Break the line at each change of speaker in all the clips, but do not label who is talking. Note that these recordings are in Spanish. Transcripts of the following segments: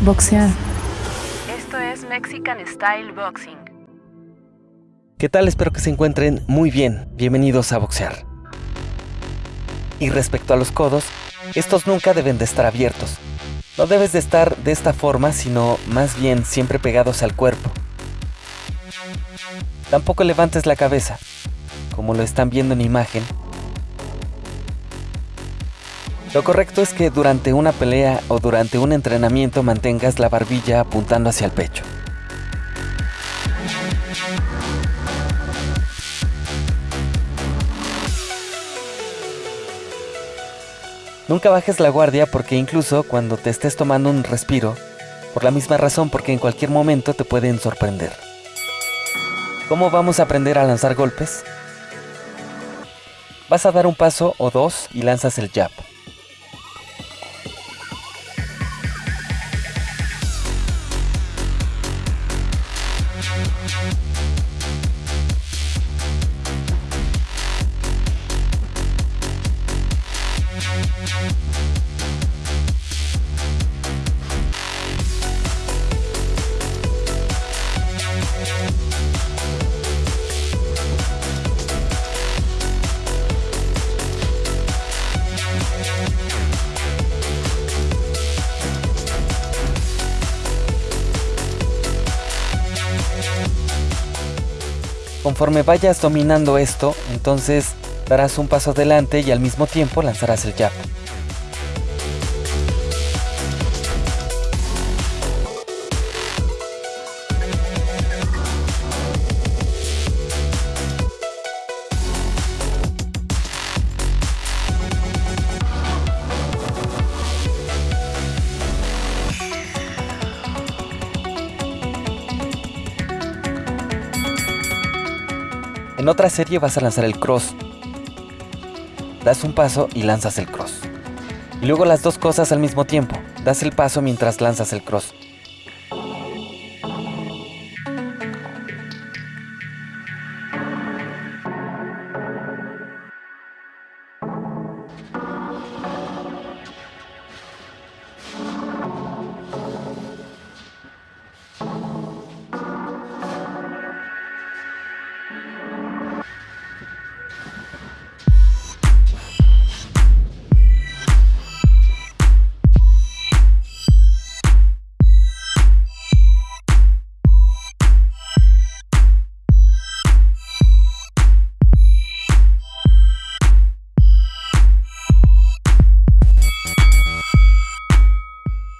Boxear.
Esto es Mexican Style Boxing.
¿Qué tal? Espero que se encuentren muy bien. Bienvenidos a Boxear. Y respecto a los codos, estos nunca deben de estar abiertos. No debes de estar de esta forma, sino más bien siempre pegados al cuerpo. Tampoco levantes la cabeza, como lo están viendo en imagen. Lo correcto es que durante una pelea o durante un entrenamiento mantengas la barbilla apuntando hacia el pecho. Nunca bajes la guardia porque incluso cuando te estés tomando un respiro, por la misma razón porque en cualquier momento te pueden sorprender. ¿Cómo vamos a aprender a lanzar golpes? Vas a dar un paso o dos y lanzas el jab. Conforme vayas dominando esto, entonces darás un paso adelante y al mismo tiempo lanzarás el jab. En otra serie vas a lanzar el cross. Das un paso y lanzas el cross. Y luego las dos cosas al mismo tiempo. Das el paso mientras lanzas el cross.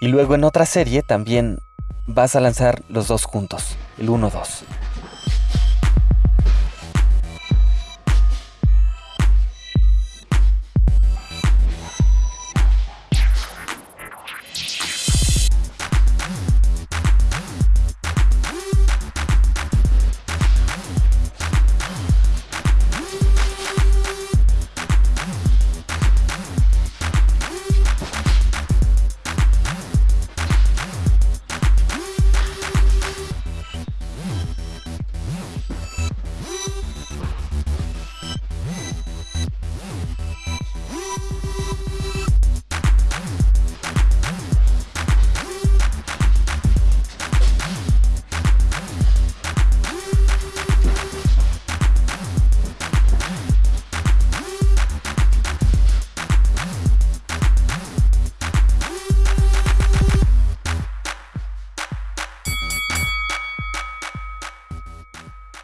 Y luego en otra serie también vas a lanzar los dos juntos, el 1-2.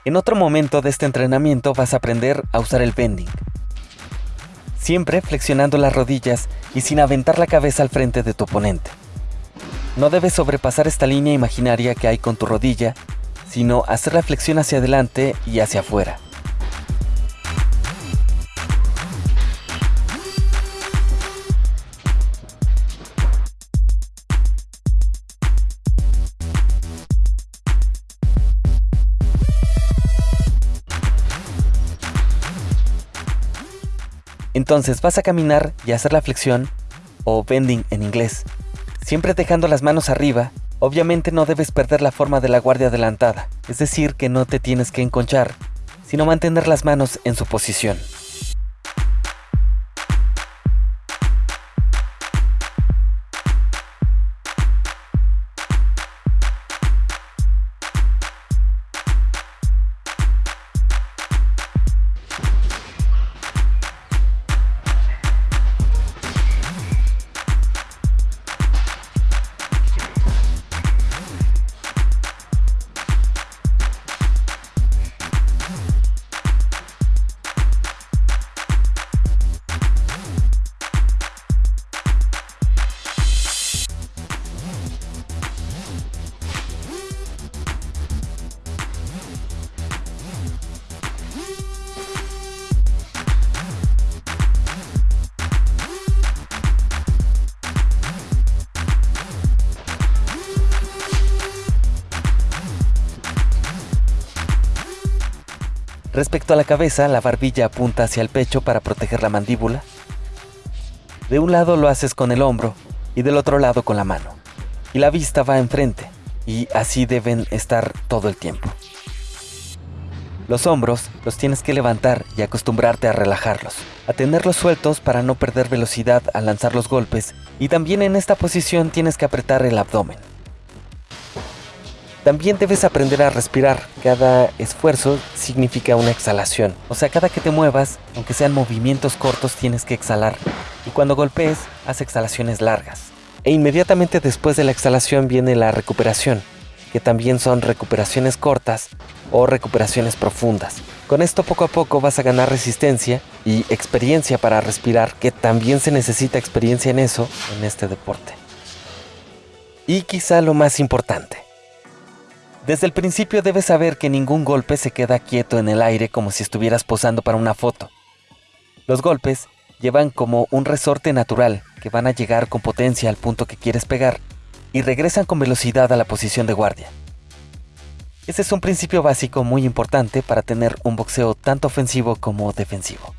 En otro momento de este entrenamiento vas a aprender a usar el bending. Siempre flexionando las rodillas y sin aventar la cabeza al frente de tu oponente. No debes sobrepasar esta línea imaginaria que hay con tu rodilla, sino hacer la flexión hacia adelante y hacia afuera. Entonces vas a caminar y hacer la flexión, o bending en inglés, siempre dejando las manos arriba. Obviamente no debes perder la forma de la guardia adelantada, es decir, que no te tienes que enconchar, sino mantener las manos en su posición. Respecto a la cabeza, la barbilla apunta hacia el pecho para proteger la mandíbula. De un lado lo haces con el hombro y del otro lado con la mano. Y la vista va enfrente, y así deben estar todo el tiempo. Los hombros los tienes que levantar y acostumbrarte a relajarlos, a tenerlos sueltos para no perder velocidad al lanzar los golpes y también en esta posición tienes que apretar el abdomen. También debes aprender a respirar. Cada esfuerzo significa una exhalación. O sea, cada que te muevas, aunque sean movimientos cortos, tienes que exhalar. Y cuando golpees, haz exhalaciones largas. E inmediatamente después de la exhalación viene la recuperación, que también son recuperaciones cortas o recuperaciones profundas. Con esto poco a poco vas a ganar resistencia y experiencia para respirar, que también se necesita experiencia en eso en este deporte. Y quizá lo más importante, desde el principio debes saber que ningún golpe se queda quieto en el aire como si estuvieras posando para una foto. Los golpes llevan como un resorte natural que van a llegar con potencia al punto que quieres pegar y regresan con velocidad a la posición de guardia. Ese es un principio básico muy importante para tener un boxeo tanto ofensivo como defensivo.